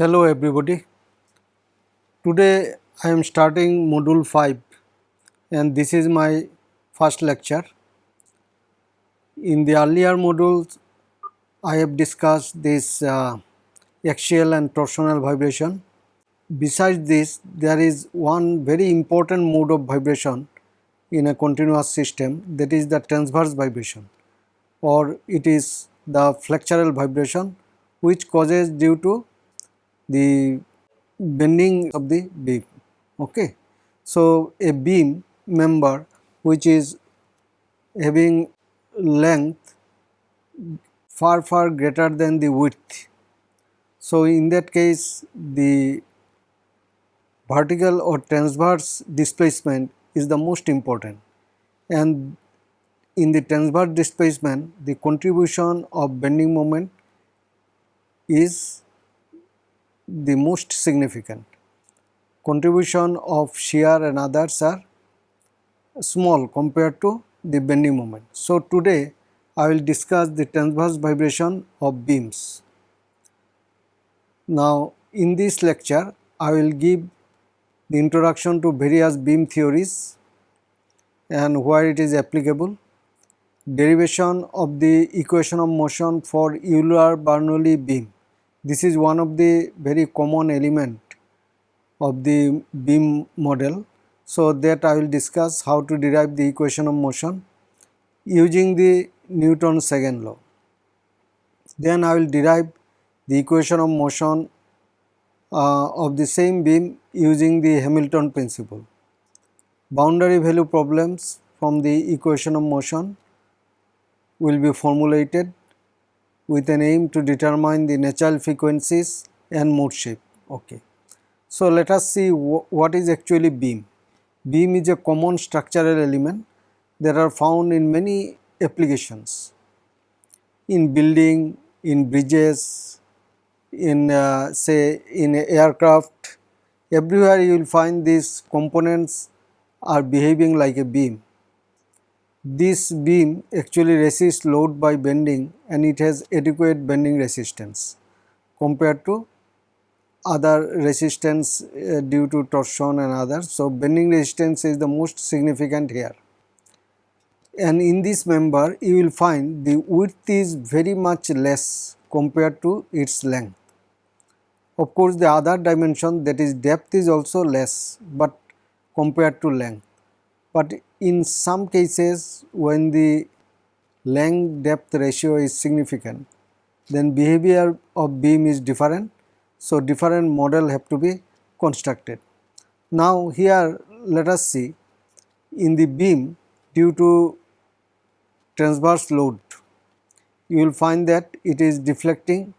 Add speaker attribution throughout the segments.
Speaker 1: Hello everybody. Today I am starting module 5 and this is my first lecture. In the earlier modules I have discussed this uh, axial and torsional vibration. Besides this there is one very important mode of vibration in a continuous system that is the transverse vibration or it is the flexural vibration which causes due to the bending of the beam okay? So a beam member which is having length far far greater than the width. So in that case the vertical or transverse displacement is the most important. And in the transverse displacement the contribution of bending moment is the most significant. Contribution of shear and others are small compared to the bending moment. So, today I will discuss the transverse vibration of beams. Now, in this lecture I will give the introduction to various beam theories and where it is applicable, derivation of the equation of motion for Euler-Bernoulli beam this is one of the very common element of the beam model. So, that I will discuss how to derive the equation of motion using the Newton's second law. Then I will derive the equation of motion uh, of the same beam using the Hamilton principle. Boundary value problems from the equation of motion will be formulated with an aim to determine the natural frequencies and mode shape. Okay. So, let us see what is actually beam. Beam is a common structural element that are found in many applications in building, in bridges, in uh, say in aircraft, everywhere you will find these components are behaving like a beam this beam actually resists load by bending and it has adequate bending resistance compared to other resistance uh, due to torsion and others. So, bending resistance is the most significant here. And in this member you will find the width is very much less compared to its length. Of course, the other dimension that is depth is also less, but compared to length. But in some cases when the length depth ratio is significant then behavior of beam is different. So, different model have to be constructed. Now, here let us see in the beam due to transverse load you will find that it is deflecting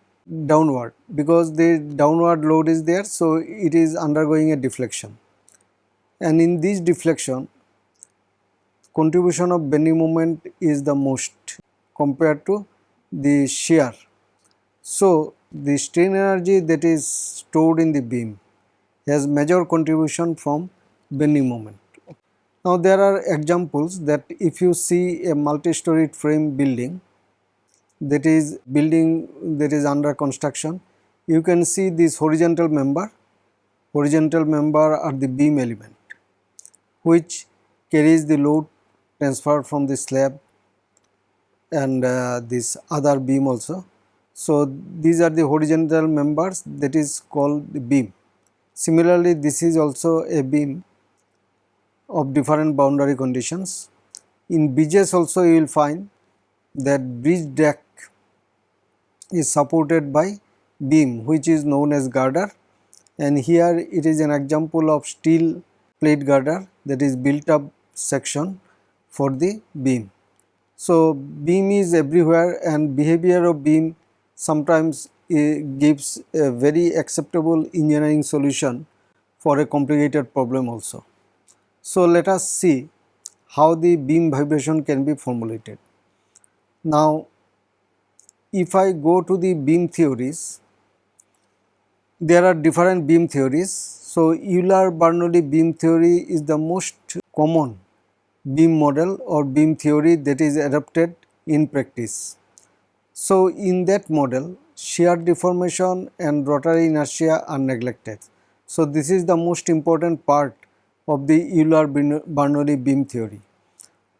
Speaker 1: downward because the downward load is there. So, it is undergoing a deflection and in this deflection contribution of bending moment is the most compared to the shear. So, the strain energy that is stored in the beam has major contribution from bending moment. Now, there are examples that if you see a multi-storied frame building that is building that is under construction, you can see this horizontal member, horizontal member are the beam element which carries the load transferred from the slab and uh, this other beam also. So, these are the horizontal members that is called the beam. Similarly, this is also a beam of different boundary conditions. In bridges also you will find that bridge deck is supported by beam which is known as girder and here it is an example of steel plate girder that is built up section for the beam. So, beam is everywhere and behavior of beam sometimes eh, gives a very acceptable engineering solution for a complicated problem also. So, let us see how the beam vibration can be formulated. Now, if I go to the beam theories, there are different beam theories. So, Euler-Bernoulli beam theory is the most common beam model or beam theory that is adopted in practice. So, in that model shear deformation and rotary inertia are neglected. So, this is the most important part of the Euler-Bernoulli beam theory.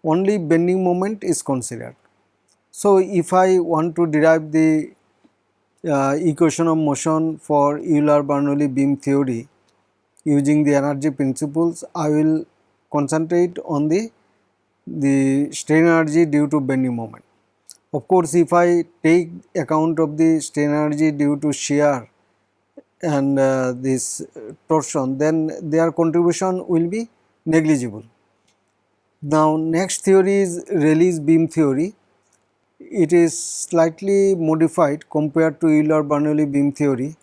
Speaker 1: Only bending moment is considered. So, if I want to derive the uh, equation of motion for Euler-Bernoulli beam theory using the energy principles, I will concentrate on the, the strain energy due to bending moment. Of course, if I take account of the strain energy due to shear and uh, this torsion, then their contribution will be negligible. Now, next theory is Rayleigh's beam theory. It is slightly modified compared to Euler-Bernoulli beam theory.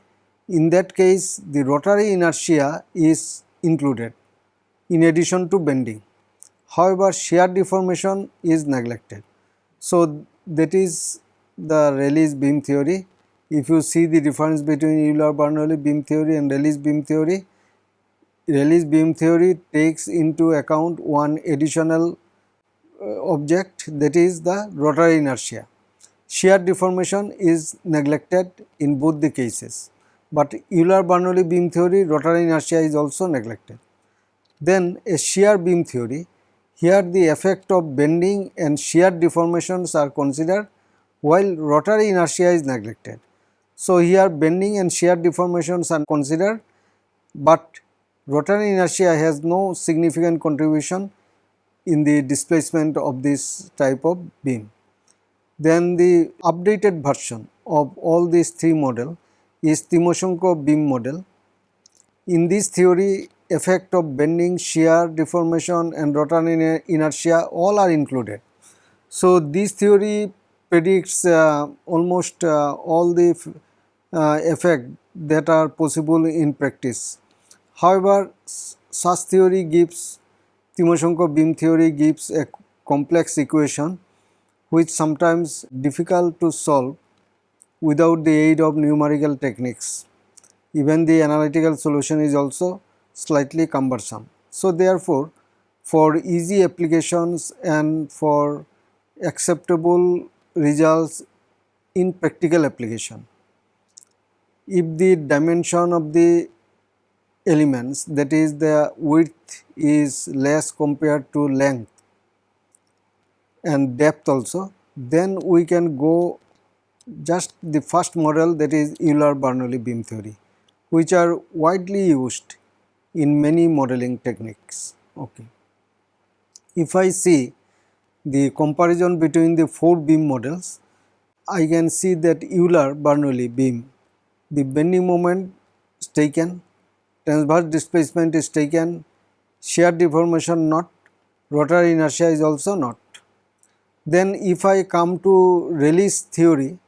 Speaker 1: In that case, the rotary inertia is included in addition to bending. However, shear deformation is neglected. So, that is the Rayleigh's beam theory. If you see the difference between Euler-Bernoulli beam theory and Rayleigh's beam theory, Rayleigh's beam theory takes into account one additional uh, object that is the rotary inertia. Shear deformation is neglected in both the cases, but Euler-Bernoulli beam theory rotary inertia is also neglected. Then a shear beam theory, here the effect of bending and shear deformations are considered while rotary inertia is neglected. So, here bending and shear deformations are considered, but rotary inertia has no significant contribution in the displacement of this type of beam. Then the updated version of all these three model is Timoshenko beam model. In this theory effect of bending, shear, deformation and rotary inertia all are included. So, this theory predicts uh, almost uh, all the uh, effect that are possible in practice. However, such theory gives Timoshenko beam theory gives a complex equation which sometimes difficult to solve without the aid of numerical techniques. Even the analytical solution is also slightly cumbersome. So, therefore, for easy applications and for acceptable results in practical application, if the dimension of the elements that is the width is less compared to length and depth also then we can go just the first model that is Euler-Bernoulli beam theory which are widely used in many modeling techniques. Okay. If I see the comparison between the four beam models, I can see that Euler-Bernoulli beam, the bending moment is taken transverse displacement is taken, shear deformation not, rotary inertia is also not. Then if I come to Rayleigh's theory,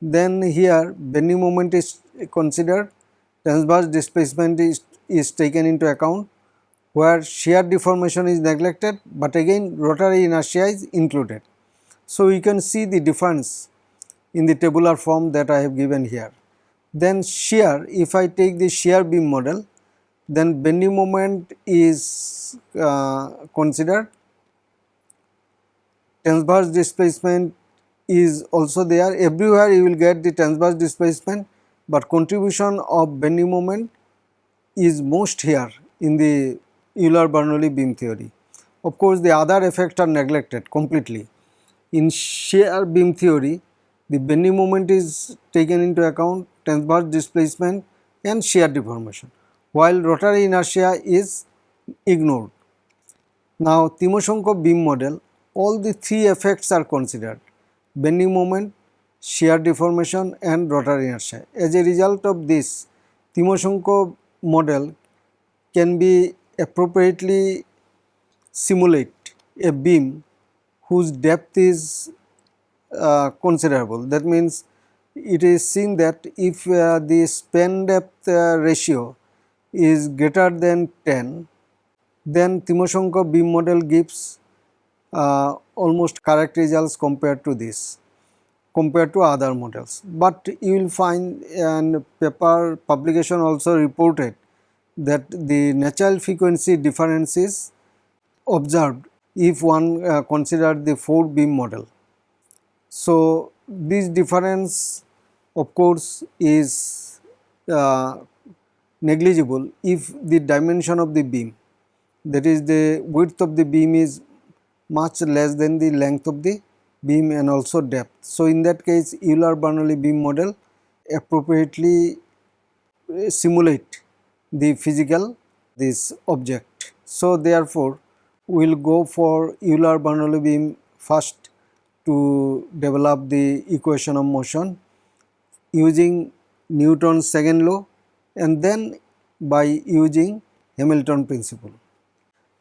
Speaker 1: then here bending moment is considered, transverse displacement is, is taken into account where shear deformation is neglected, but again rotary inertia is included. So, you can see the difference in the tabular form that I have given here. Then shear, if I take the shear beam model, then bending moment is uh, considered transverse displacement is also there everywhere you will get the transverse displacement but contribution of bending moment is most here in the Euler-Bernoulli beam theory. Of course, the other effects are neglected completely. In shear beam theory, the bending moment is taken into account, transverse displacement and shear deformation while rotary inertia is ignored. Now, Timoshenko beam model, all the three effects are considered bending moment, shear deformation and rotary inertia. As a result of this, Timoshenko model can be appropriately simulate a beam whose depth is uh, considerable. That means, it is seen that if uh, the span depth uh, ratio is greater than 10, then Timoshenko beam model gives uh, almost correct results compared to this, compared to other models. But you will find and paper publication also reported that the natural frequency difference is observed if one uh, consider the 4 beam model. So, this difference of course is uh, negligible if the dimension of the beam that is the width of the beam is much less than the length of the beam and also depth. So, in that case Euler Bernoulli beam model appropriately uh, simulate the physical this object. So, therefore, we will go for Euler Bernoulli beam first to develop the equation of motion using Newton's second law and then by using Hamilton principle.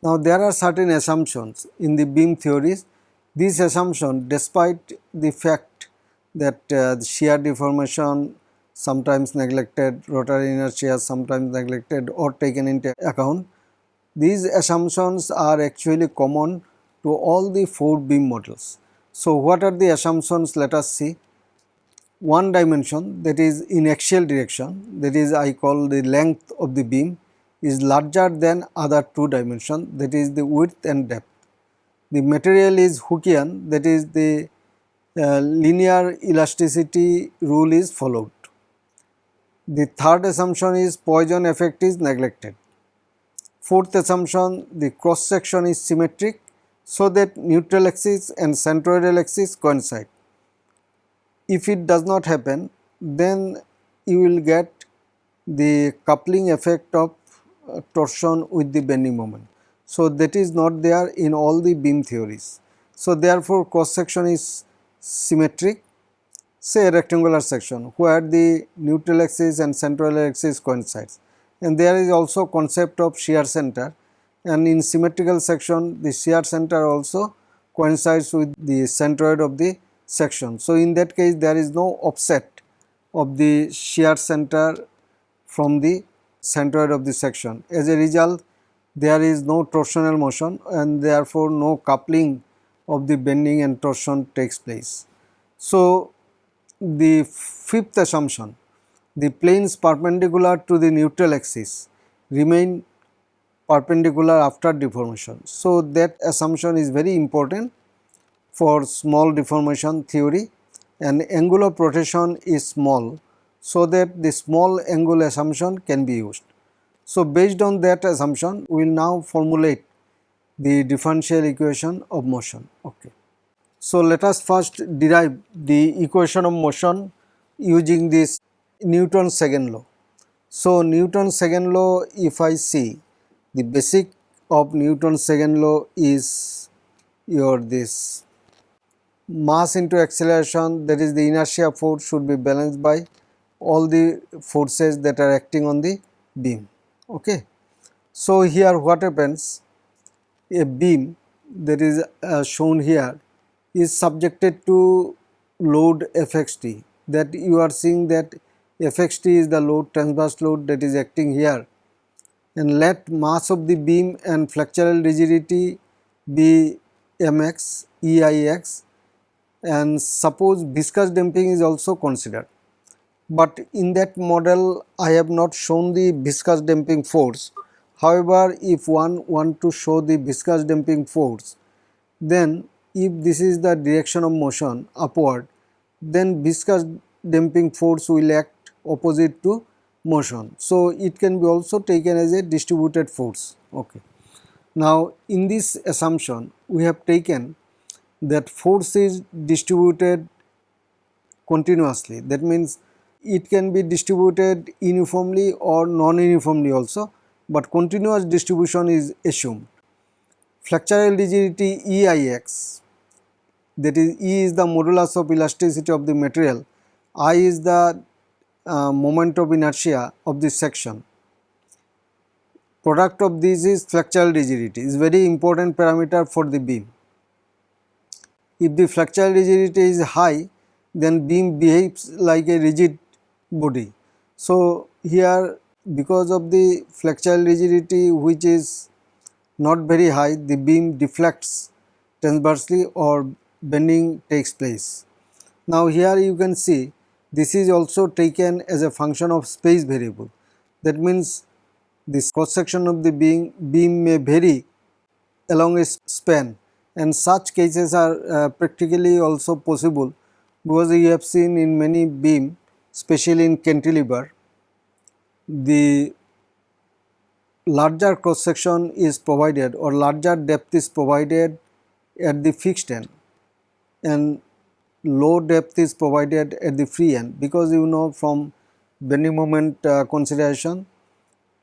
Speaker 1: Now, there are certain assumptions in the beam theories. These assumptions despite the fact that uh, the shear deformation sometimes neglected, rotary inertia sometimes neglected or taken into account. These assumptions are actually common to all the four beam models. So, what are the assumptions? Let us see. One dimension that is in axial direction that is I call the length of the beam is larger than other two dimension that is the width and depth. The material is Hookean that is the uh, linear elasticity rule is followed. The third assumption is Poisson effect is neglected. Fourth assumption the cross section is symmetric so that neutral axis and centroidal axis coincide. If it does not happen then you will get the coupling effect of uh, torsion with the bending moment. So, that is not there in all the beam theories. So, therefore, cross section is symmetric say rectangular section where the neutral axis and central axis coincides and there is also concept of shear center and in symmetrical section the shear center also coincides with the centroid of the section. So, in that case there is no offset of the shear center from the centroid of the section. As a result there is no torsional motion and therefore no coupling of the bending and torsion takes place. So, the fifth assumption, the planes perpendicular to the neutral axis remain perpendicular after deformation. So, that assumption is very important for small deformation theory and of rotation is small. So, that the small angle assumption can be used. So, based on that assumption we will now formulate the differential equation of motion. Okay. So, let us first derive the equation of motion using this Newton's second law. So, Newton's second law if I see the basic of Newton's second law is your this mass into acceleration that is the inertia force should be balanced by all the forces that are acting on the beam. Okay. So, here what happens? A beam that is uh, shown here is subjected to load fxt that you are seeing that fxt is the load transverse load that is acting here. And let mass of the beam and flexural rigidity be mx eix and suppose viscous damping is also considered but in that model I have not shown the viscous damping force. However, if one want to show the viscous damping force then if this is the direction of motion upward then viscous damping force will act opposite to motion. So, it can be also taken as a distributed force. Okay. Now, in this assumption we have taken that force is distributed continuously that means it can be distributed uniformly or non-uniformly also, but continuous distribution is assumed. Flexural rigidity EIX that is E is the modulus of elasticity of the material, I is the uh, moment of inertia of this section. Product of this is flexural rigidity is very important parameter for the beam. If the flexural rigidity is high then beam behaves like a rigid body. So, here because of the flexural rigidity which is not very high the beam deflects transversely or bending takes place. Now here you can see this is also taken as a function of space variable. That means this cross section of the beam, beam may vary along a span and such cases are uh, practically also possible because you have seen in many beam especially in cantilever, the larger cross section is provided or larger depth is provided at the fixed end and low depth is provided at the free end because you know from bending moment uh, consideration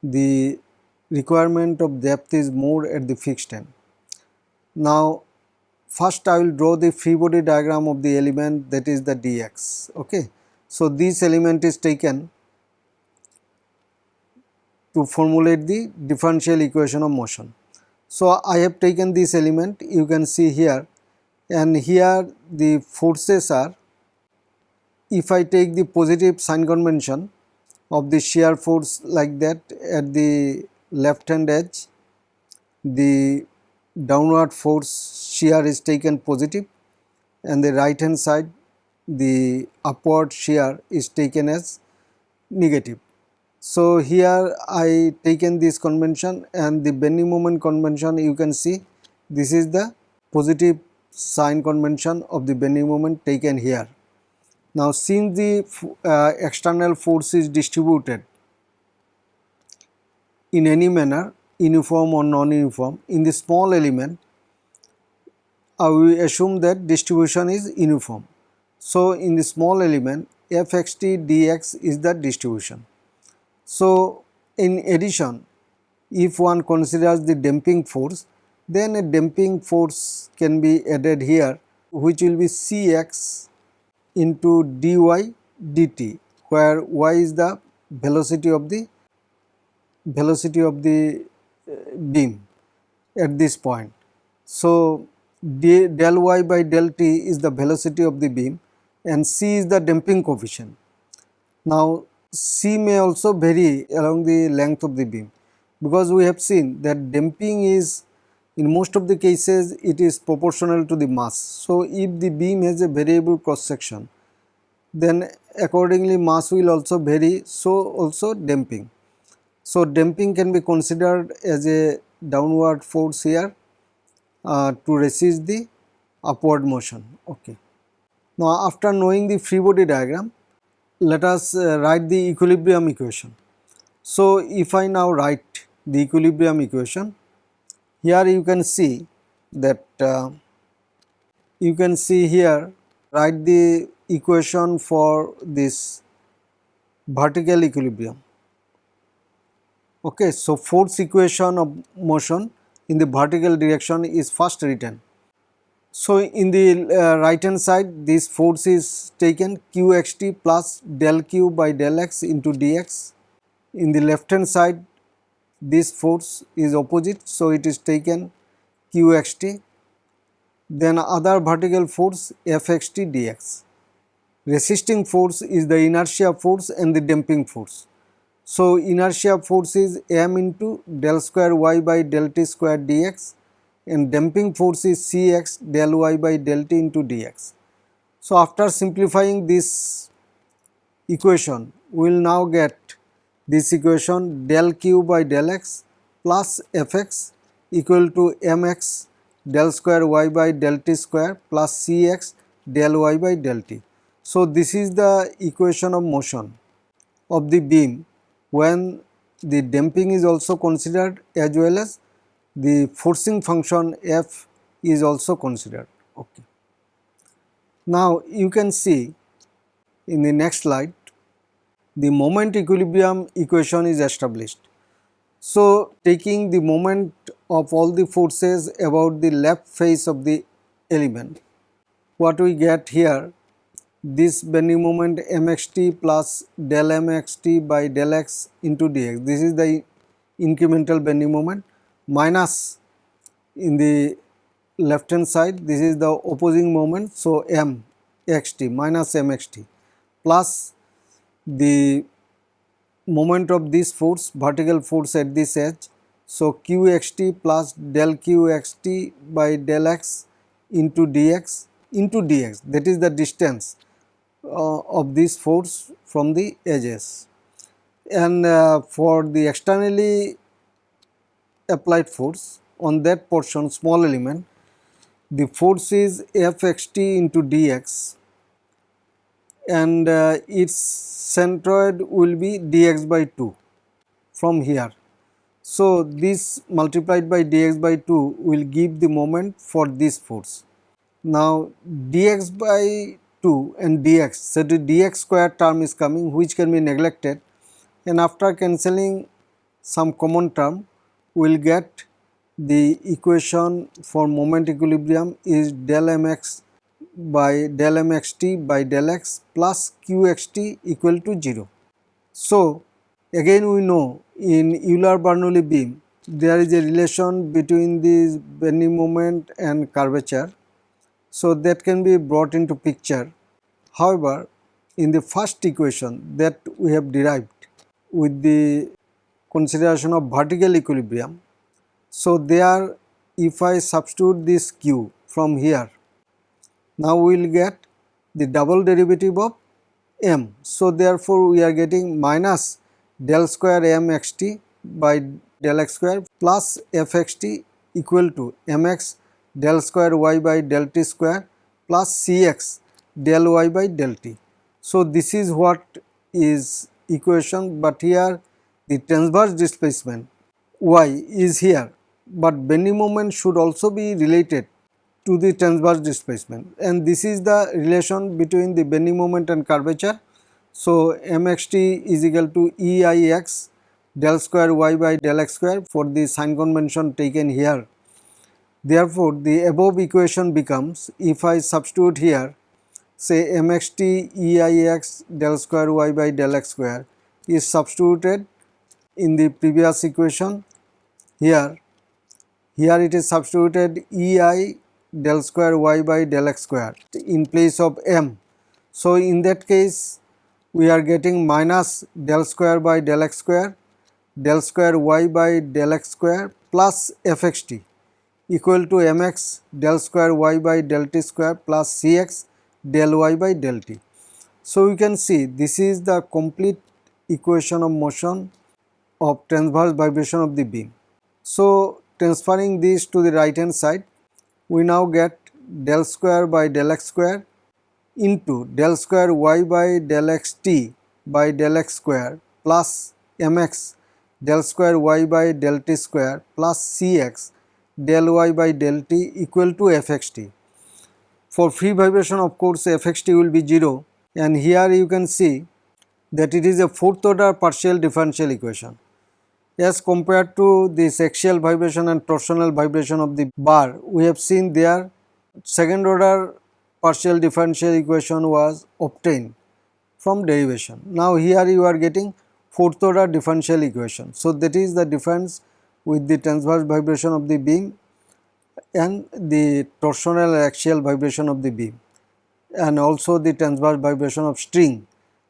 Speaker 1: the requirement of depth is more at the fixed end. Now first I will draw the free body diagram of the element that is the dx okay. So this element is taken to formulate the differential equation of motion. So I have taken this element you can see here and here the forces are if I take the positive sign convention of the shear force like that at the left hand edge the downward force shear is taken positive and the right hand side the upward shear is taken as negative. So here I taken this convention and the bending moment convention you can see this is the positive sign convention of the bending moment taken here. Now since the uh, external force is distributed in any manner uniform or non-uniform in the small element we assume that distribution is uniform. So in the small element fxt dx is the distribution. So in addition if one considers the damping force then a damping force can be added here which will be Cx into dy dt where y is the velocity of the velocity of the uh, beam at this point. So, del y by del t is the velocity of the beam and c is the damping coefficient. Now, c may also vary along the length of the beam because we have seen that damping is in most of the cases it is proportional to the mass. So, if the beam has a variable cross section then accordingly mass will also vary so also damping. So, damping can be considered as a downward force here uh, to resist the upward motion. Okay. Now, after knowing the free body diagram let us uh, write the equilibrium equation. So, if I now write the equilibrium equation here you can see that uh, you can see here write the equation for this vertical equilibrium. Okay, so force equation of motion in the vertical direction is first written. So in the uh, right hand side this force is taken qxt plus del q by del x into dx. In the left hand side this force is opposite so it is taken qxt then other vertical force fxt dx. Resisting force is the inertia force and the damping force. So, inertia force is m into del square y by del t square dx and damping force is cx del y by del t into dx. So, after simplifying this equation, we will now get this equation del q by del x plus fx equal to mx del square y by del t square plus cx del y by del t. So, this is the equation of motion of the beam when the damping is also considered as well as the forcing function f is also considered. Okay. Now, you can see in the next slide the moment equilibrium equation is established. So, taking the moment of all the forces about the left face of the element, what we get here this bending moment mxt plus del mxt by del x into dx. This is the incremental bending moment minus in the left hand side this is the opposing moment. So, m xt minus mxt plus the moment of this force vertical force at this edge. So, qxt plus del qxt by del x into dx into dx that is the distance uh, of this force from the edges. And uh, for the externally applied force on that portion small element the force is fxt into dx and uh, its centroid will be dx by 2 from here. So, this multiplied by dx by 2 will give the moment for this force. Now, dx by 2 and dx, so the dx square term is coming which can be neglected and after cancelling some common term will get the equation for moment equilibrium is del mx by del mxt by del x plus qxt equal to 0. So, again we know in Euler-Bernoulli beam there is a relation between the bending moment and curvature. So, that can be brought into picture. However, in the first equation that we have derived with the consideration of vertical equilibrium so, there if I substitute this q from here, now we will get the double derivative of m. So, therefore, we are getting minus del square m x t by del x square plus f x t equal to m x del square y by del t square plus c x del y by del t. So, this is what is equation, but here the transverse displacement y is here but bending moment should also be related to the transverse displacement and this is the relation between the bending moment and curvature. So, mxt is equal to EIX del square y by del x square for the sign convention taken here. Therefore, the above equation becomes if I substitute here say mxt EIX del square y by del x square is substituted in the previous equation here here it is substituted ei del square y by del x square in place of m. So, in that case we are getting minus del square by del x square del square y by del x square plus fxt equal to mx del square y by del t square plus cx del y by del t. So, you can see this is the complete equation of motion of transverse vibration of the beam. So, transferring this to the right hand side we now get del square by del x square into del square y by del x t by del x square plus mx del square y by del t square plus cx del y by del t equal to fxt. For free vibration of course fxt will be 0 and here you can see that it is a fourth order partial differential equation as compared to this axial vibration and torsional vibration of the bar we have seen there second order partial differential equation was obtained from derivation. Now here you are getting fourth order differential equation. So that is the difference with the transverse vibration of the beam and the torsional axial vibration of the beam and also the transverse vibration of string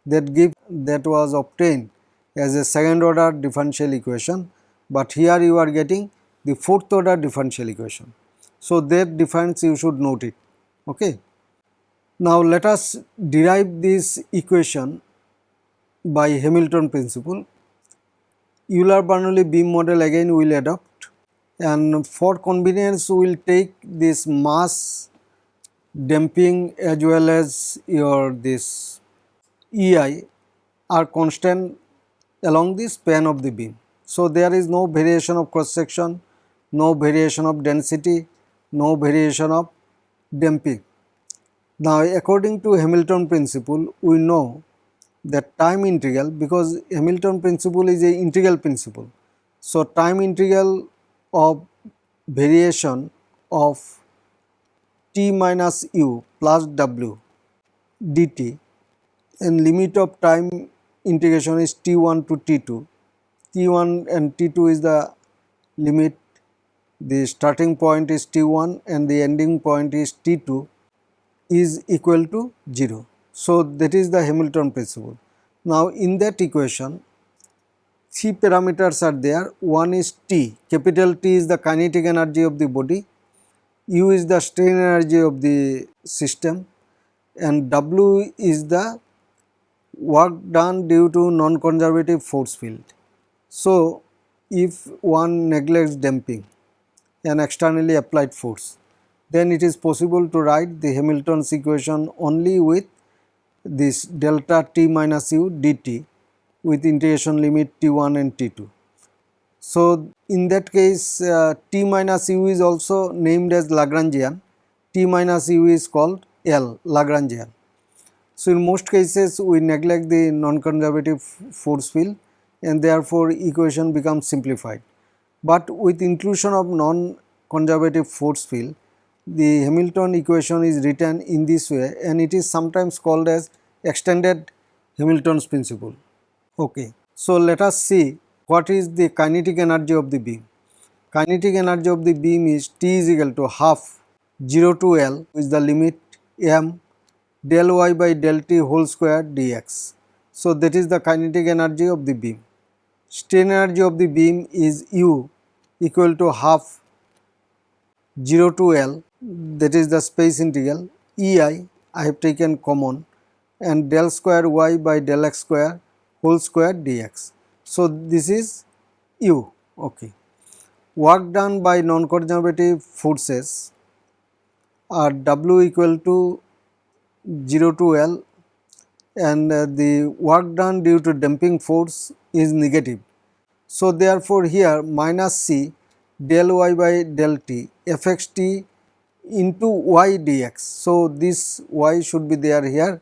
Speaker 1: that give that was obtained as a second order differential equation, but here you are getting the fourth order differential equation. So, that difference you should note it. Okay. Now, let us derive this equation by Hamilton principle. Euler-Bernoulli beam model again we will adopt and for convenience we will take this mass damping as well as your this EI are constant along the span of the beam. So, there is no variation of cross section, no variation of density, no variation of damping. Now, according to Hamilton principle, we know that time integral because Hamilton principle is a integral principle. So, time integral of variation of t minus u plus w dt and limit of time integration is t1 to t2. t1 and t2 is the limit, the starting point is t1 and the ending point is t2 is equal to 0. So, that is the Hamilton principle. Now, in that equation three parameters are there, one is T, capital T is the kinetic energy of the body, U is the strain energy of the system and W is the work done due to non-conservative force field. So, if one neglects damping an externally applied force, then it is possible to write the Hamilton's equation only with this delta t minus u dt with integration limit t1 and t2. So, in that case uh, t minus u is also named as Lagrangian, t minus u is called L Lagrangian. So, in most cases we neglect the non-conservative force field and therefore equation becomes simplified. But with inclusion of non-conservative force field, the Hamilton equation is written in this way and it is sometimes called as extended Hamilton's principle. Okay. So, let us see what is the kinetic energy of the beam. Kinetic energy of the beam is T is equal to half 0 to L is the limit m del y by del t whole square dx. So, that is the kinetic energy of the beam. Strain energy of the beam is u equal to half 0 to L that is the space integral E i I have taken common and del square y by del x square whole square dx. So, this is u okay. Work done by non-conservative forces are W equal to 0 to L and uh, the work done due to damping force is negative. So, therefore, here minus C del y by del t fx t into y dx. So, this y should be there here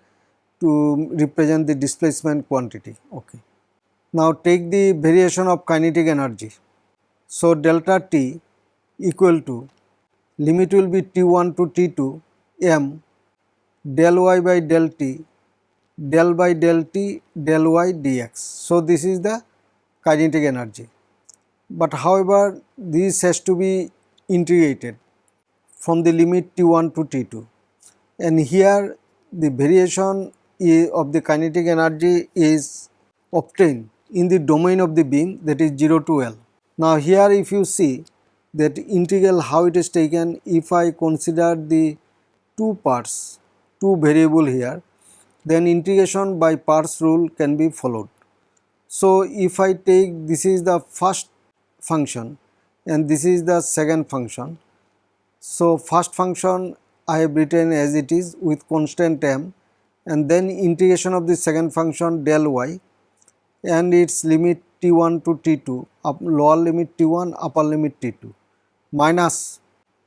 Speaker 1: to represent the displacement quantity. Okay. Now, take the variation of kinetic energy. So, delta t equal to limit will be t1 to t2 m del y by del t del by del t del y dx. So, this is the kinetic energy, but however this has to be integrated from the limit t1 to t2 and here the variation of the kinetic energy is obtained in the domain of the beam that is 0 to L. Now, here if you see that integral how it is taken if I consider the two parts two variable here then integration by parts rule can be followed. So, if I take this is the first function and this is the second function. So, first function I have written as it is with constant m and then integration of the second function del y and its limit t1 to t2 up lower limit t1 upper limit t2 minus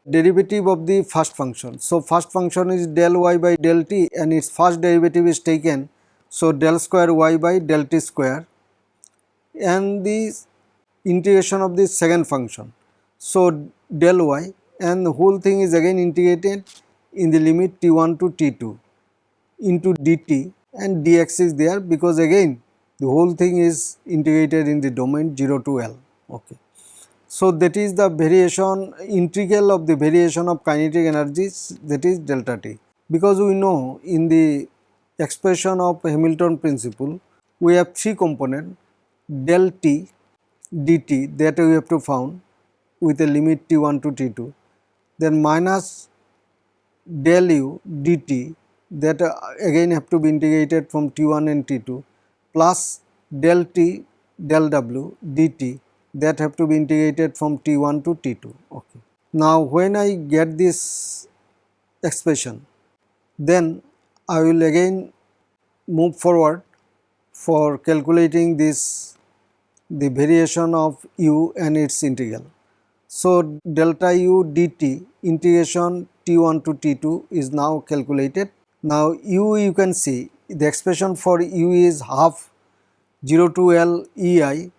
Speaker 1: derivative of the first function. So, first function is del y by del t and its first derivative is taken. So, del square y by del t square and the integration of the second function. So, del y and the whole thing is again integrated in the limit t1 to t2 into dt and dx is there because again the whole thing is integrated in the domain 0 to L. Okay. So, that is the variation integral of the variation of kinetic energies that is delta t. Because we know in the expression of Hamilton principle we have three component del t dt that we have to found with a limit t1 to t2 then minus del u dt that uh, again have to be integrated from t1 and t2 plus del t del w dt that have to be integrated from T1 to T2. Okay. Now, when I get this expression, then I will again move forward for calculating this the variation of u and its integral. So, delta u dt integration t1 to t2 is now calculated. Now, u you can see the expression for u is half 0 to L E i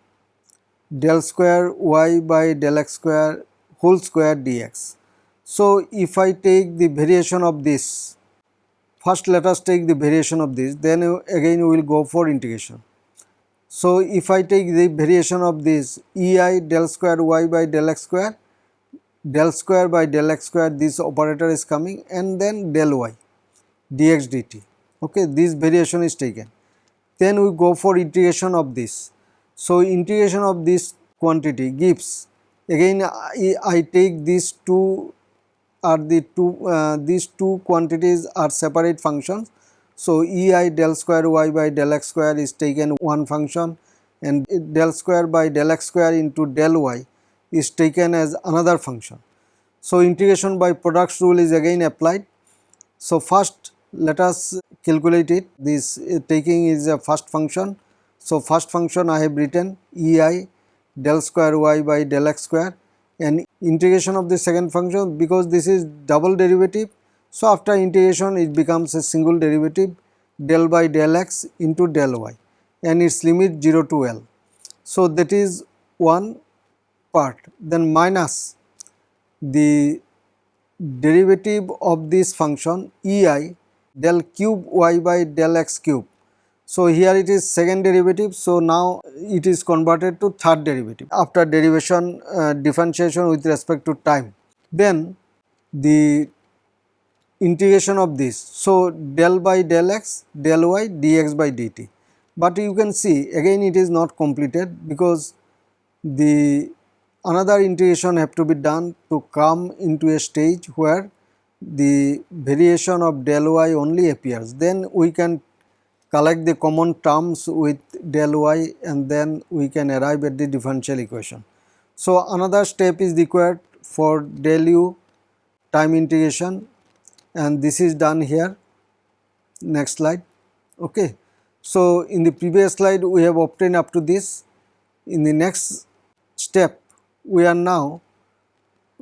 Speaker 1: del square y by del x square whole square dx. So, if I take the variation of this, first let us take the variation of this, then again we will go for integration. So, if I take the variation of this E i del square y by del x square, del square by del x square this operator is coming and then del y dx dt. Okay, this variation is taken. Then we go for integration of this. So, integration of this quantity gives again I, I take these two are the two uh, these two quantities are separate functions. So, E i del square y by del x square is taken one function and del square by del x square into del y is taken as another function. So, integration by products rule is again applied. So, first let us calculate it. This uh, taking is a first function. So, first function I have written E i del square y by del x square and integration of the second function because this is double derivative. So, after integration it becomes a single derivative del by del x into del y and its limit 0 to L. So, that is one part then minus the derivative of this function E i del cube y by del x cube. So, here it is second derivative. So, now it is converted to third derivative after derivation uh, differentiation with respect to time. Then the integration of this. So, del by del x del y dx by dt. But you can see again it is not completed because the another integration have to be done to come into a stage where the variation of del y only appears. Then we can collect the common terms with del y and then we can arrive at the differential equation. So, another step is required for del u time integration and this is done here. Next slide. Okay. So in the previous slide we have obtained up to this. In the next step we are now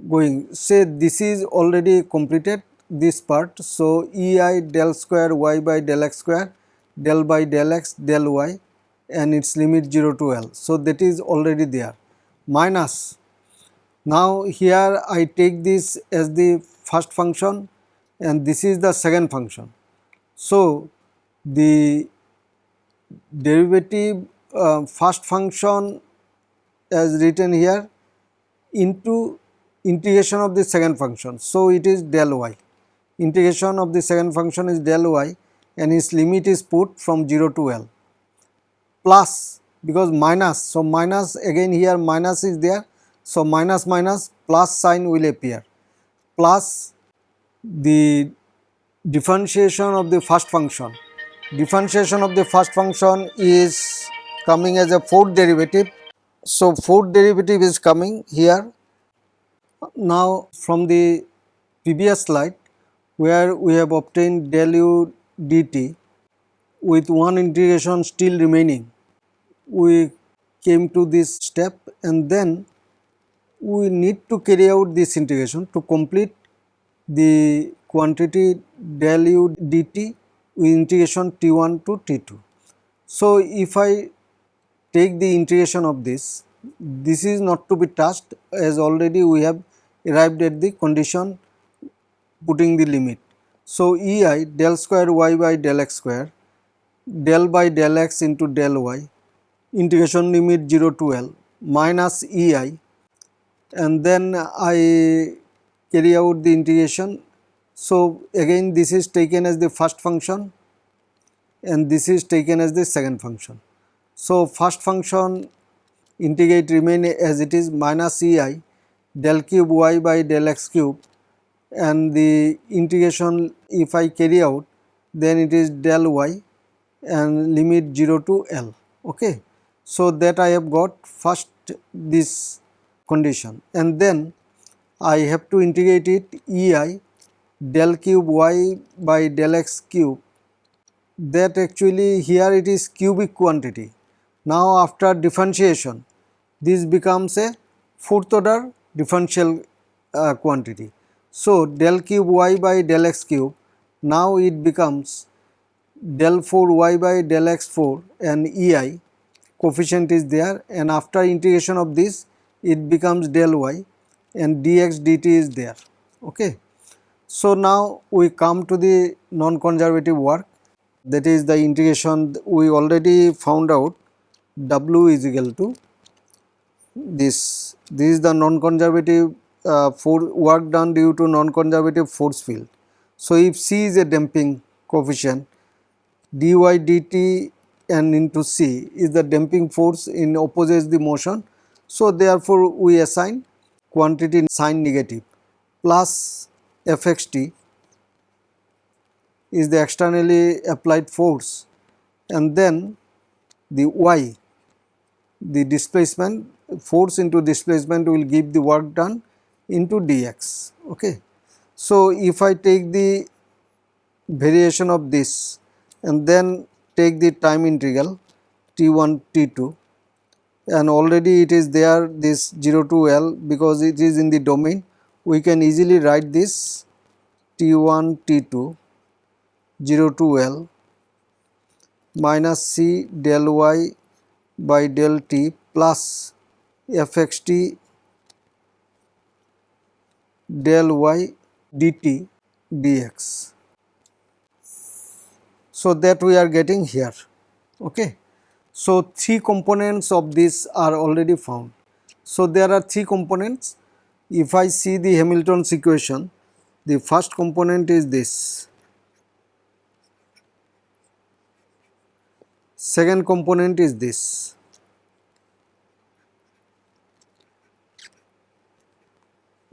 Speaker 1: going. Say this is already completed this part. So ei del square y by del x square del by del x del y and its limit 0 to L. So, that is already there minus now here I take this as the first function and this is the second function. So, the derivative uh, first function as written here into integration of the second function. So, it is del y integration of the second function is del y and its limit is put from 0 to L plus because minus. So, minus again here minus is there. So, minus minus plus sign will appear plus the differentiation of the first function. Differentiation of the first function is coming as a fourth derivative. So, fourth derivative is coming here. Now, from the previous slide where we have obtained del u dt with one integration still remaining, we came to this step and then we need to carry out this integration to complete the quantity del u dt with integration t1 to t2. So, if I take the integration of this, this is not to be touched as already we have arrived at the condition putting the limit. So, E i del square y by del x square del by del x into del y integration limit 0 to L minus E i and then I carry out the integration. So, again this is taken as the first function and this is taken as the second function. So, first function integrate remain as it is minus E i del cube y by del x cube and the integration if I carry out then it is del y and limit 0 to L. Okay. So, that I have got first this condition and then I have to integrate it ei del cube y by del x cube that actually here it is cubic quantity. Now after differentiation this becomes a fourth order differential uh, quantity. So del cube y by del x cube now it becomes del 4 y by del x 4 and ei coefficient is there and after integration of this it becomes del y and dx dt is there okay. So now we come to the non-conservative work that is the integration we already found out w is equal to this this is the non-conservative uh, for work done due to non-conservative force field. So if c is a damping coefficient dy dt and into c is the damping force in opposes the motion. So therefore we assign quantity sign negative plus fxt is the externally applied force and then the y the displacement force into displacement will give the work done into dx okay? So if i take the variation of this and then take the time integral t1 t2 and already it is there this 0 to L because it is in the domain we can easily write this t1 t2 0 to L minus c del y by del t plus fxt del y dt dx. So, that we are getting here. Okay. So, three components of this are already found. So, there are three components. If I see the Hamilton's equation, the first component is this, second component is this,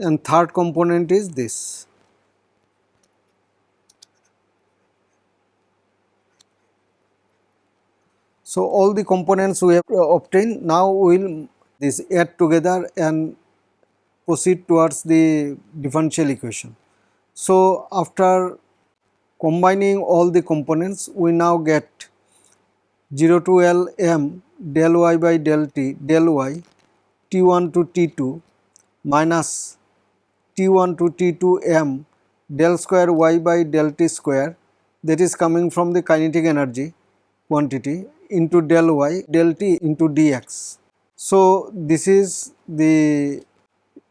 Speaker 1: and third component is this. So, all the components we have obtained now we will this add together and proceed towards the differential equation. So, after combining all the components we now get 0 to L m del y by del t del y t1 to t2 minus t1 to t2 m del square y by del t square that is coming from the kinetic energy quantity into del y del t into dx. So, this is the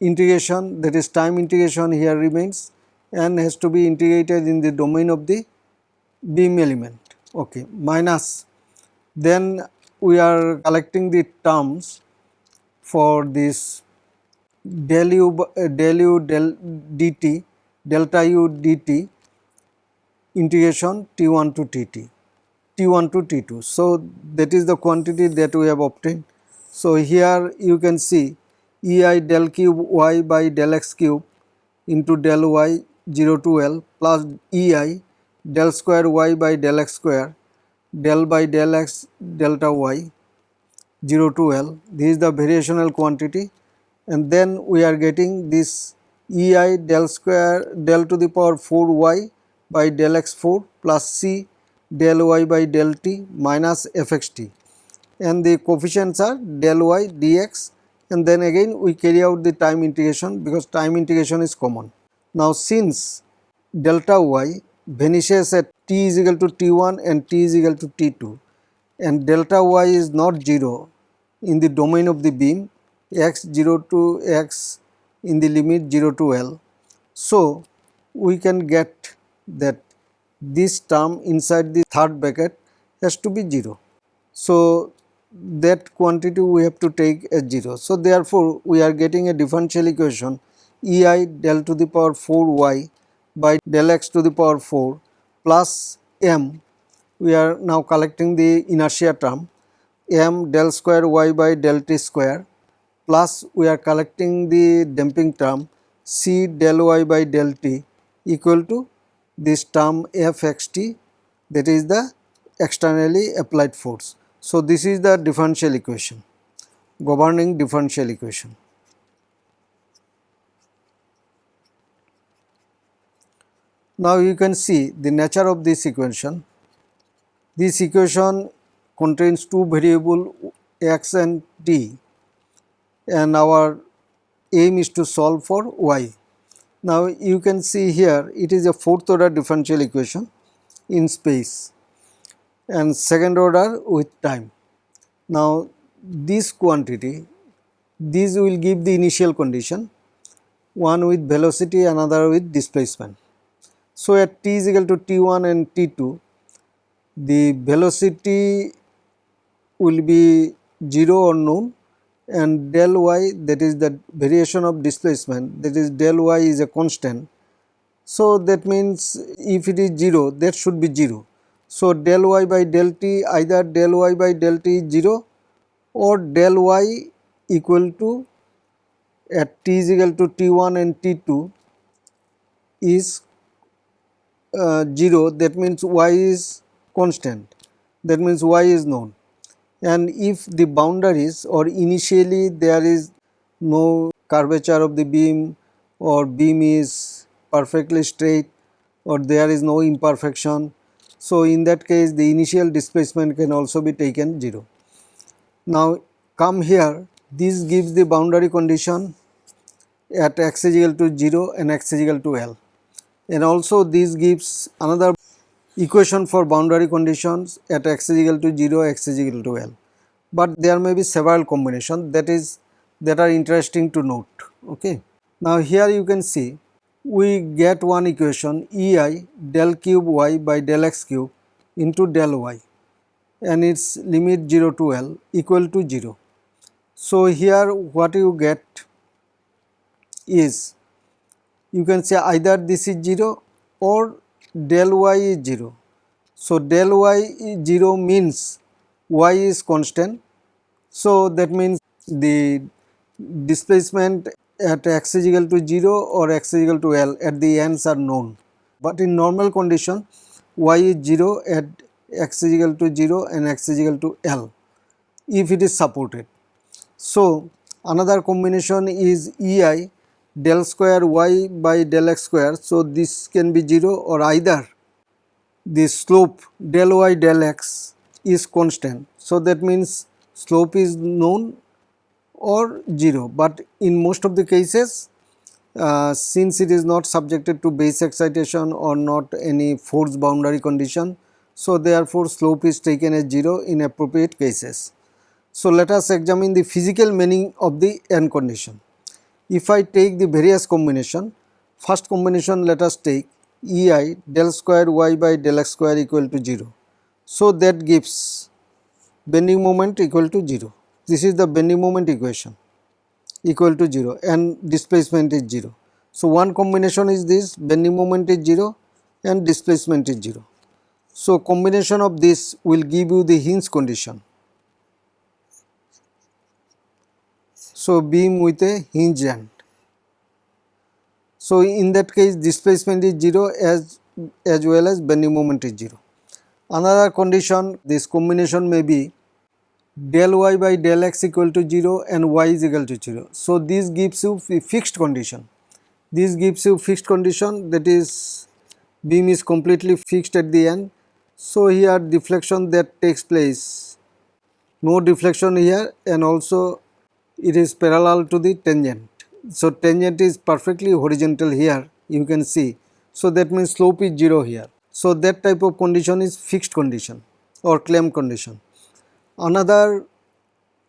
Speaker 1: integration that is time integration here remains and has to be integrated in the domain of the beam element okay minus then we are collecting the terms for this del u uh, del u del dt delta u dt integration t1 to tt T1 to T2. So, that is the quantity that we have obtained. So, here you can see EI del cube y by del x cube into del y 0 to L plus EI del square y by del x square del by del x delta y 0 to L. This is the variational quantity and then we are getting this EI del square del to the power 4 y by del x 4 plus C del y by del t minus fxt and the coefficients are del y dx and then again we carry out the time integration because time integration is common. Now since delta y vanishes at t is equal to t1 and t is equal to t2 and delta y is not 0 in the domain of the beam x 0 to x in the limit 0 to L. So, we can get that this term inside the third bracket has to be 0. So, that quantity we have to take as 0. So, therefore, we are getting a differential equation E i del to the power 4 y by del x to the power 4 plus m we are now collecting the inertia term m del square y by del t square plus we are collecting the damping term c del y by del t equal to this term Fxt that is the externally applied force. So, this is the differential equation governing differential equation. Now, you can see the nature of this equation. This equation contains two variable x and t and our aim is to solve for y. Now you can see here it is a fourth order differential equation in space and second order with time. Now this quantity these will give the initial condition one with velocity another with displacement. So at t is equal to t1 and t2 the velocity will be 0 or unknown and del y that is the variation of displacement that is del y is a constant. So, that means if it is 0 that should be 0. So, del y by del t either del y by del t is 0 or del y equal to at t is equal to t1 and t2 is uh, 0 that means y is constant that means y is known and if the boundaries or initially there is no curvature of the beam or beam is perfectly straight or there is no imperfection. So, in that case the initial displacement can also be taken 0. Now, come here this gives the boundary condition at x is equal to 0 and x is equal to L and also this gives another equation for boundary conditions at x is equal to 0 x is equal to L. But there may be several combinations that is that are interesting to note okay? Now here you can see we get one equation ei del cube y by del x cube into del y and its limit 0 to L equal to 0 so here what you get is you can say either this is 0 or del y is 0. So, del y is 0 means y is constant. So, that means the displacement at x is equal to 0 or x is equal to L at the ends are known. But in normal condition y is 0 at x is equal to 0 and x is equal to L if it is supported. So, another combination is EI del square y by del x square. So, this can be 0 or either the slope del y del x is constant. So, that means slope is known or 0, but in most of the cases uh, since it is not subjected to base excitation or not any force boundary condition. So, therefore, slope is taken as 0 in appropriate cases. So, let us examine the physical meaning of the n condition. If I take the various combination, first combination let us take ei del square y by del x square equal to 0. So, that gives bending moment equal to 0. This is the bending moment equation equal to 0 and displacement is 0. So, one combination is this bending moment is 0 and displacement is 0. So, combination of this will give you the hinge condition. So, beam with a hinge end. So, in that case displacement is 0 as, as well as bending moment is 0. Another condition this combination may be del y by del x equal to 0 and y is equal to 0. So, this gives you fixed condition. This gives you fixed condition that is beam is completely fixed at the end. So, here deflection that takes place no deflection here and also it is parallel to the tangent. So, tangent is perfectly horizontal here you can see. So, that means slope is 0 here. So, that type of condition is fixed condition or claim condition. Another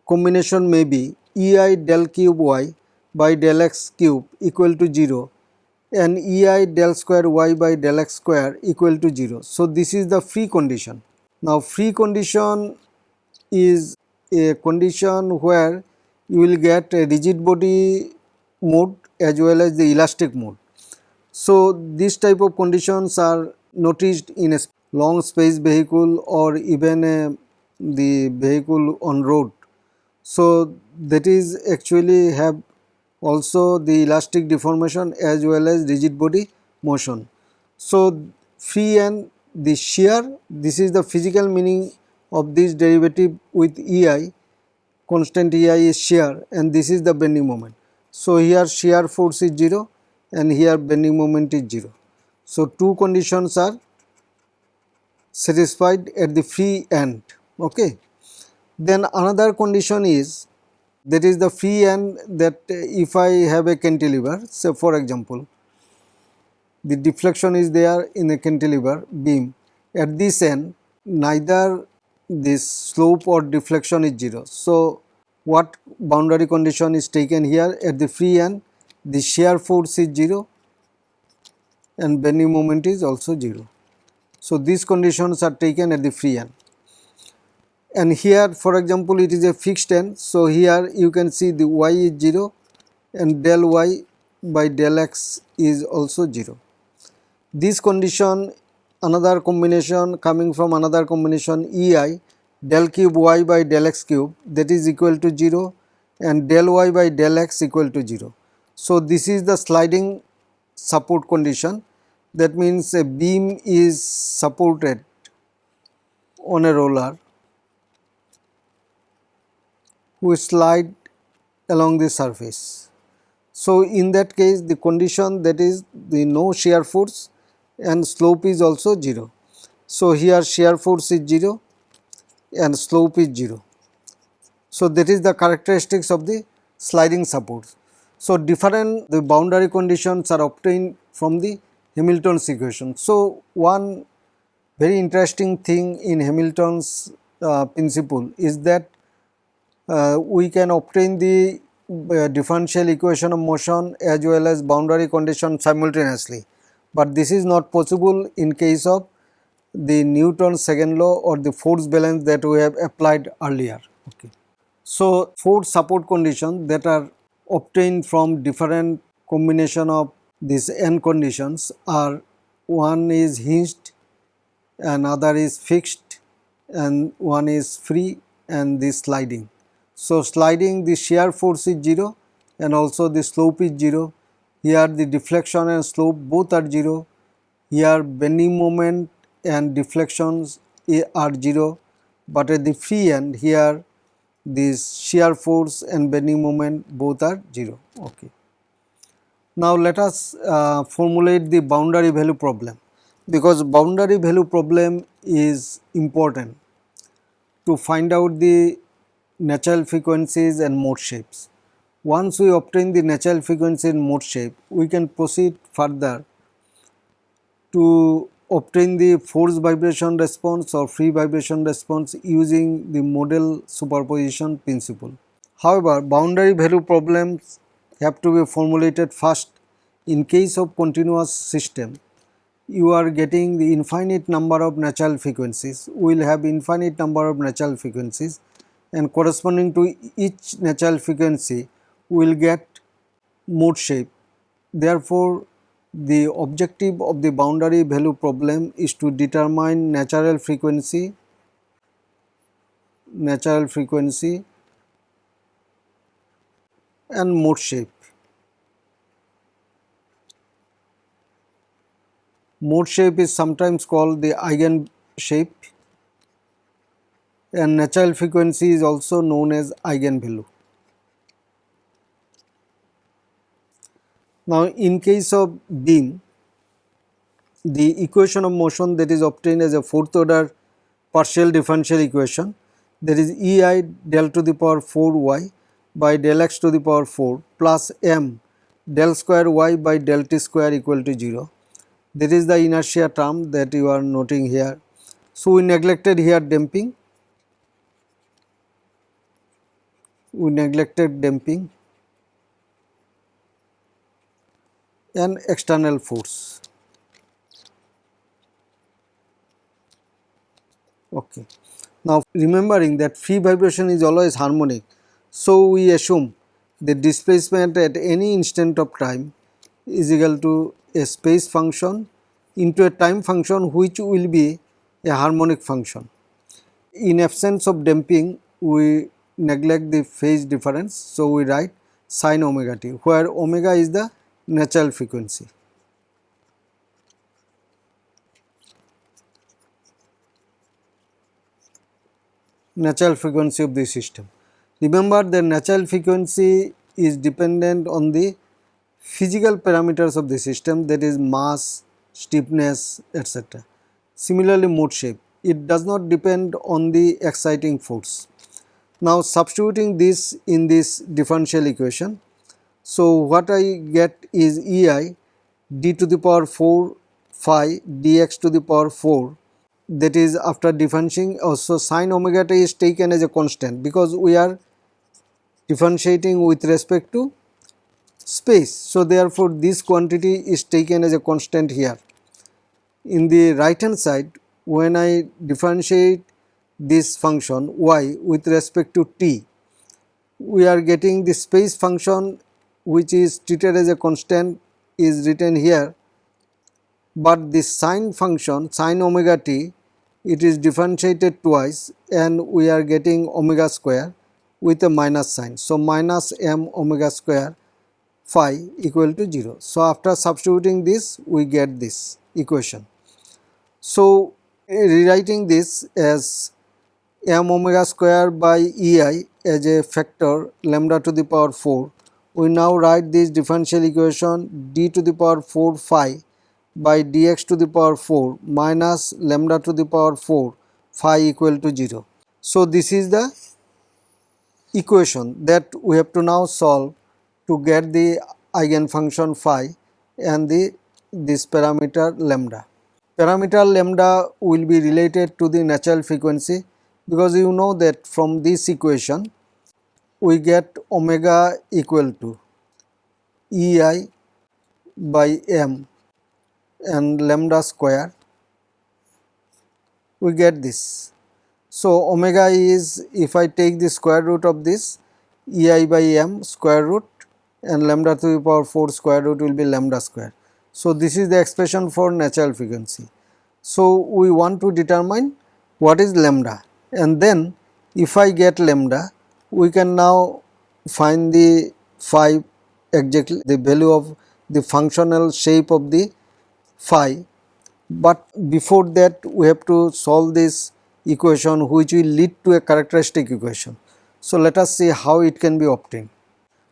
Speaker 1: combination may be ei del cube y by del x cube equal to 0 and ei del square y by del x square equal to 0. So, this is the free condition. Now, free condition is a condition where you will get a rigid body mode as well as the elastic mode. So, these type of conditions are noticed in a long space vehicle or even a, the vehicle on road. So, that is actually have also the elastic deformation as well as rigid body motion. So, free and the shear this is the physical meaning of this derivative with EI constant EI is shear and this is the bending moment. So, here shear force is 0 and here bending moment is 0. So, two conditions are satisfied at the free end. Okay. Then another condition is that is the free end that if I have a cantilever say for example the deflection is there in a cantilever beam at this end neither this slope or deflection is 0. So, what boundary condition is taken here at the free end the shear force is 0 and bending moment is also 0. So, these conditions are taken at the free end and here for example it is a fixed end. So, here you can see the y is 0 and del y by del x is also 0. This condition another combination coming from another combination EI del cube y by del x cube that is equal to 0 and del y by del x equal to 0. So, this is the sliding support condition that means a beam is supported on a roller which slide along the surface. So, in that case the condition that is the no shear force and slope is also 0. So, here shear force is 0 and slope is 0. So, that is the characteristics of the sliding supports. So, different the boundary conditions are obtained from the Hamilton's equation. So, one very interesting thing in Hamilton's uh, principle is that uh, we can obtain the uh, differential equation of motion as well as boundary condition simultaneously, but this is not possible in case of the Newton's second law or the force balance that we have applied earlier. Okay. So, force support conditions that are obtained from different combination of these n conditions are one is hinged, another is fixed and one is free and this sliding. So, sliding the shear force is 0 and also the slope is 0. Here the deflection and slope both are 0. Here bending moment and deflections are 0, but at the free end here this shear force and bending moment both are 0. Okay. Now, let us uh, formulate the boundary value problem because boundary value problem is important to find out the natural frequencies and mode shapes. Once we obtain the natural frequency and mode shape, we can proceed further to obtain the force vibration response or free vibration response using the modal superposition principle. However, boundary value problems have to be formulated first. In case of continuous system, you are getting the infinite number of natural frequencies. We will have infinite number of natural frequencies and corresponding to each natural frequency we will get mode shape. Therefore, the objective of the boundary value problem is to determine natural frequency, natural frequency and mode shape. Mode shape is sometimes called the eigen shape and natural frequency is also known as eigenvalue. Now, in case of beam, the equation of motion that is obtained as a fourth order partial differential equation that is E i del to the power 4 y by del x to the power 4 plus m del square y by del t square equal to 0. That is the inertia term that you are noting here. So, we neglected here damping we neglected damping and external force. Okay. Now, remembering that free vibration is always harmonic, so we assume the displacement at any instant of time is equal to a space function into a time function which will be a harmonic function. In absence of damping, we neglect the phase difference. So, we write sine omega t where omega is the natural frequency. natural frequency of the system. Remember the natural frequency is dependent on the physical parameters of the system that is mass, stiffness etc. Similarly mode shape, it does not depend on the exciting force. Now substituting this in this differential equation. So what I get is ei d to the power 4 phi dx to the power 4 that is after differentiating oh, also sine omega t is taken as a constant because we are differentiating with respect to space. So therefore this quantity is taken as a constant here. In the right hand side when I differentiate this function y with respect to t, we are getting the space function which is treated as a constant is written here, but this sine function sine omega t it is differentiated twice and we are getting omega square with a minus sign. So, minus m omega square phi equal to 0. So, after substituting this we get this equation. So, rewriting this as m omega square by ei as a factor lambda to the power 4 we now write this differential equation d to the power 4 phi by dx to the power 4 minus lambda to the power 4 phi equal to 0. So, this is the equation that we have to now solve to get the eigenfunction phi and the this parameter lambda. Parameter lambda will be related to the natural frequency because you know that from this equation we get omega equal to ei by m and lambda square we get this. So, omega is if I take the square root of this ei by m square root and lambda to the power 4 square root will be lambda square. So, this is the expression for natural frequency. So, we want to determine what is lambda and then if I get lambda we can now find the phi exactly the value of the functional shape of the phi but before that we have to solve this equation which will lead to a characteristic equation. So, let us see how it can be obtained.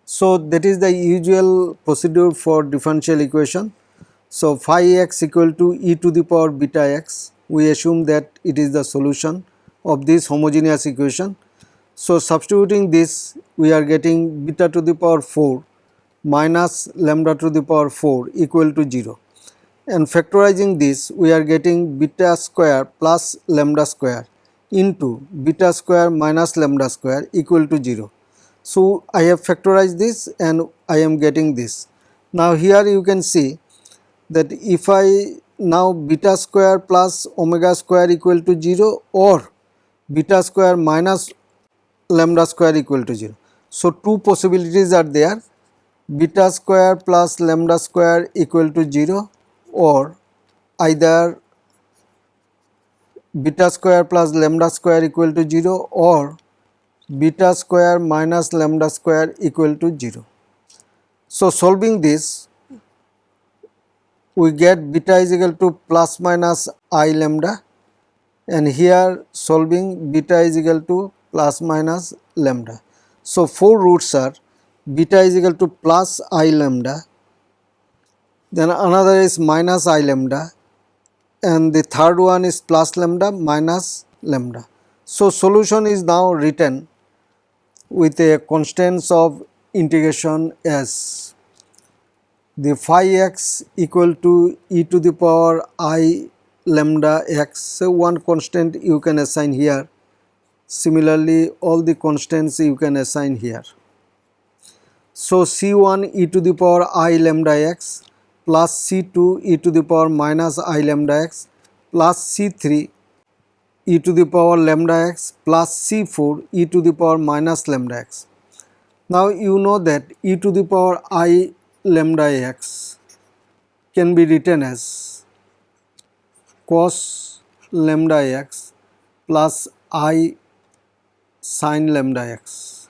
Speaker 1: So, that is the usual procedure for differential equation. So, phi x equal to e to the power beta x we assume that it is the solution of this homogeneous equation. So, substituting this we are getting beta to the power 4 minus lambda to the power 4 equal to 0 and factorizing this we are getting beta square plus lambda square into beta square minus lambda square equal to 0. So, I have factorized this and I am getting this. Now, here you can see that if I now beta square plus omega square equal to 0 or beta square minus lambda square equal to 0. So, two possibilities are there beta square plus lambda square equal to 0 or either beta square plus lambda square equal to 0 or beta square minus lambda square equal to 0. So, solving this we get beta is equal to plus minus i lambda and here solving beta is equal to plus minus lambda. So, 4 roots are beta is equal to plus i lambda then another is minus i lambda and the third one is plus lambda minus lambda. So, solution is now written with a constants of integration as the phi x equal to e to the power i lambda x. So, one constant you can assign here similarly all the constants you can assign here. So, C1 e to the power i lambda x plus C2 e to the power minus i lambda x plus C3 e to the power lambda x plus C4 e to the power minus lambda x. Now, you know that e to the power i lambda x can be written as cos lambda x plus i sin lambda x.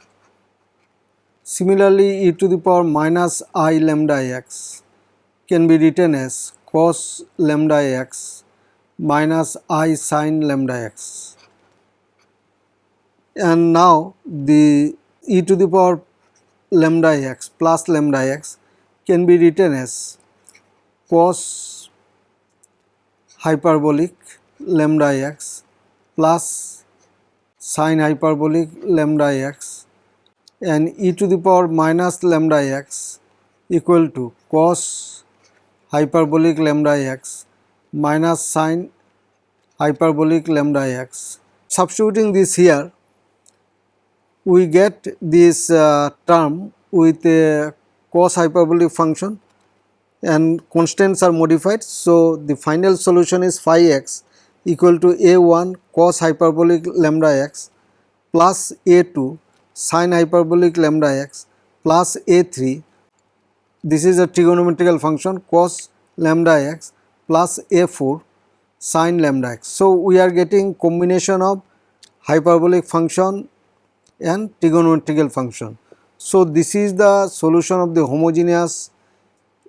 Speaker 1: Similarly, e to the power minus i lambda x can be written as cos lambda x minus i sin lambda x. And now the e to the power lambda x plus lambda x can be written as cos hyperbolic lambda x plus sin hyperbolic lambda x and e to the power minus lambda x equal to cos hyperbolic lambda x minus sine hyperbolic lambda x. Substituting this here, we get this uh, term with a cos hyperbolic function and constants are modified. So, the final solution is phi x equal to a1 cos hyperbolic lambda x plus a2 sine hyperbolic lambda x plus a3 this is a trigonometrical function cos lambda x plus a4 sine lambda x. So, we are getting combination of hyperbolic function and trigonometrical function. So, this is the solution of the homogeneous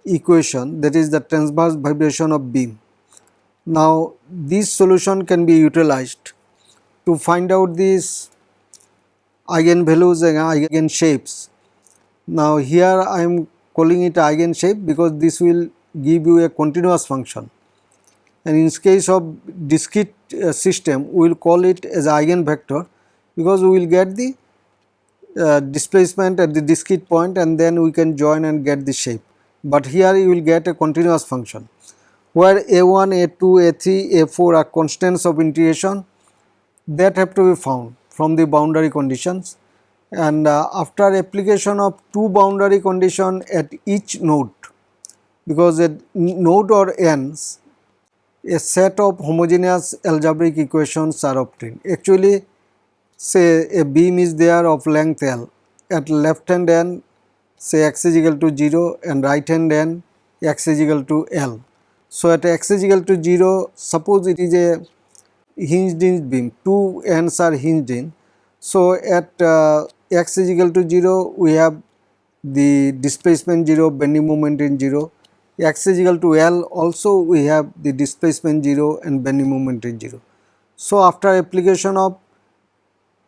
Speaker 1: equation that is the transverse vibration of beam. Now, this solution can be utilized to find out these eigenvalues and eigenshapes. Now here I am calling it eigenshape because this will give you a continuous function and in case of discrete uh, system we will call it as eigenvector because we will get the uh, displacement at the discrete point and then we can join and get the shape. But here you will get a continuous function where a1, a2, a3, a4 are constants of integration that have to be found from the boundary conditions and uh, after application of two boundary condition at each node because at node or ends a set of homogeneous algebraic equations are obtained. Actually say a beam is there of length L at left hand end say x is equal to 0 and right hand end x is equal to L. So at x is equal to 0 suppose it is a hinged in beam two ends are hinged in. So at uh, x is equal to 0 we have the displacement 0 bending moment in 0 x is equal to L also we have the displacement 0 and bending moment in 0. So, after application of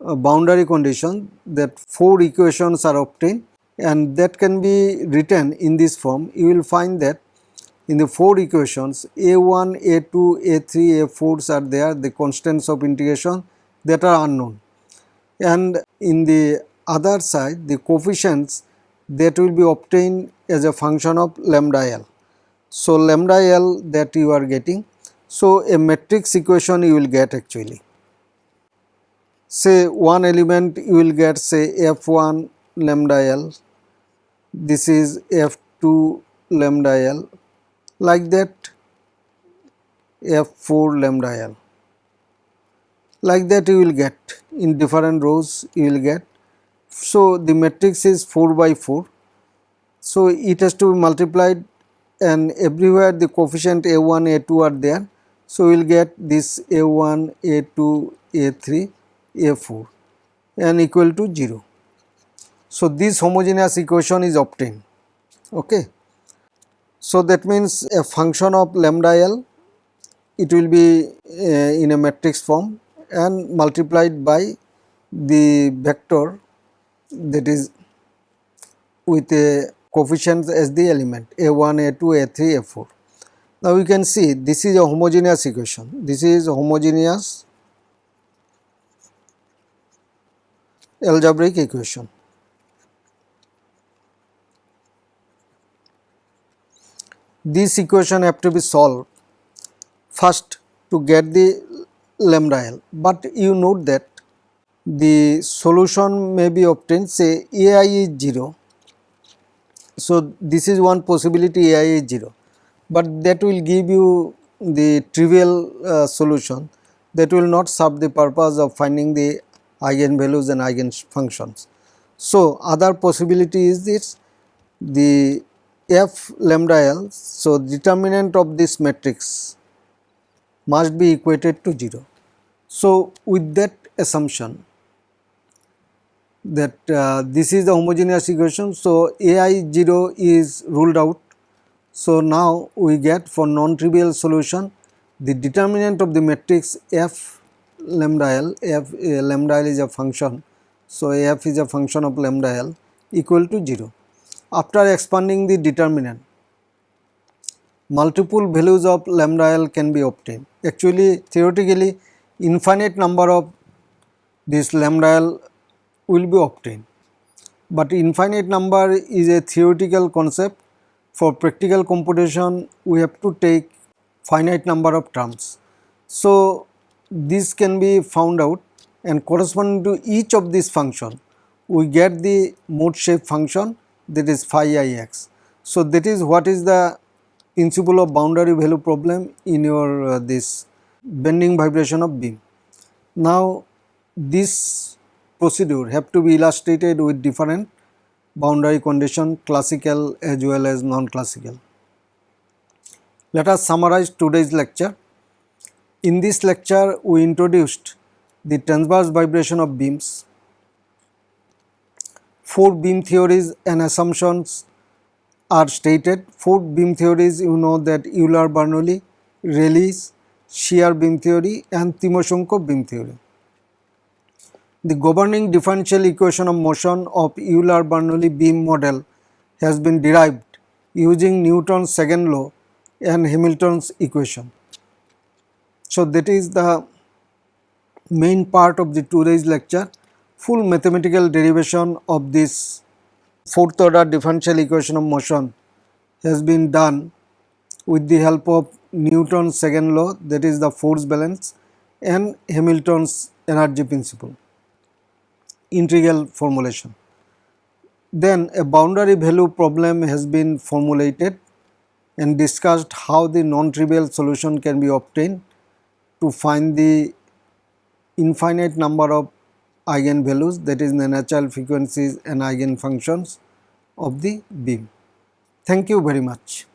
Speaker 1: uh, boundary condition that 4 equations are obtained and that can be written in this form you will find that in the 4 equations a1, a2, a3, a4s are there the constants of integration that are unknown and in the other side the coefficients that will be obtained as a function of lambda L. So, lambda L that you are getting. So, a matrix equation you will get actually. Say one element you will get say F1 lambda L, this is F2 lambda L like that F4 lambda L. Like that you will get in different rows you will get. So, the matrix is 4 by 4. So, it has to be multiplied and everywhere the coefficient a1 a2 are there so we will get this a1 a2 a3 a4 and equal to 0 so this homogeneous equation is obtained okay so that means a function of lambda l it will be uh, in a matrix form and multiplied by the vector that is with a coefficients as the element a1, a2, a3, a4. Now we can see this is a homogeneous equation. This is homogeneous algebraic equation. This equation have to be solved first to get the lambda L, but you note that the solution may be obtained say ai is 0 so, this is one possibility AI is 0, but that will give you the trivial uh, solution that will not serve the purpose of finding the eigenvalues and eigenfunctions. So, other possibility is this. The f lambda l. So, determinant of this matrix must be equated to 0. So, with that assumption that uh, this is the homogeneous equation. So, AI 0 is ruled out. So, now we get for non-trivial solution the determinant of the matrix f lambda l, f uh, lambda l is a function. So, f is a function of lambda l equal to 0. After expanding the determinant, multiple values of lambda l can be obtained. Actually, theoretically, infinite number of this lambda l will be obtained. But infinite number is a theoretical concept. For practical computation, we have to take finite number of terms. So, this can be found out and corresponding to each of these function, we get the mode shape function that is phi i x. So, that is what is the principle of boundary value problem in your uh, this bending vibration of beam. Now, this procedure have to be illustrated with different boundary condition classical as well as non-classical. Let us summarize today's lecture. In this lecture we introduced the transverse vibration of beams, four beam theories and assumptions are stated. Four beam theories you know that Euler-Bernoulli, Rayleigh's, shear beam theory and Timoshenko beam theory. The governing differential equation of motion of Euler-Bernoulli beam model has been derived using Newton's second law and Hamilton's equation. So, that is the main part of the today's lecture full mathematical derivation of this fourth order differential equation of motion has been done with the help of Newton's second law that is the force balance and Hamilton's energy principle integral formulation. Then a boundary value problem has been formulated and discussed how the non-trivial solution can be obtained to find the infinite number of eigenvalues that is the natural frequencies and eigenfunctions of the beam. Thank you very much.